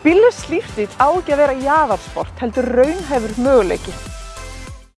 Bíllös lífstíð á ekki að vera jaðarsport heldur raunhæfur möguleiki.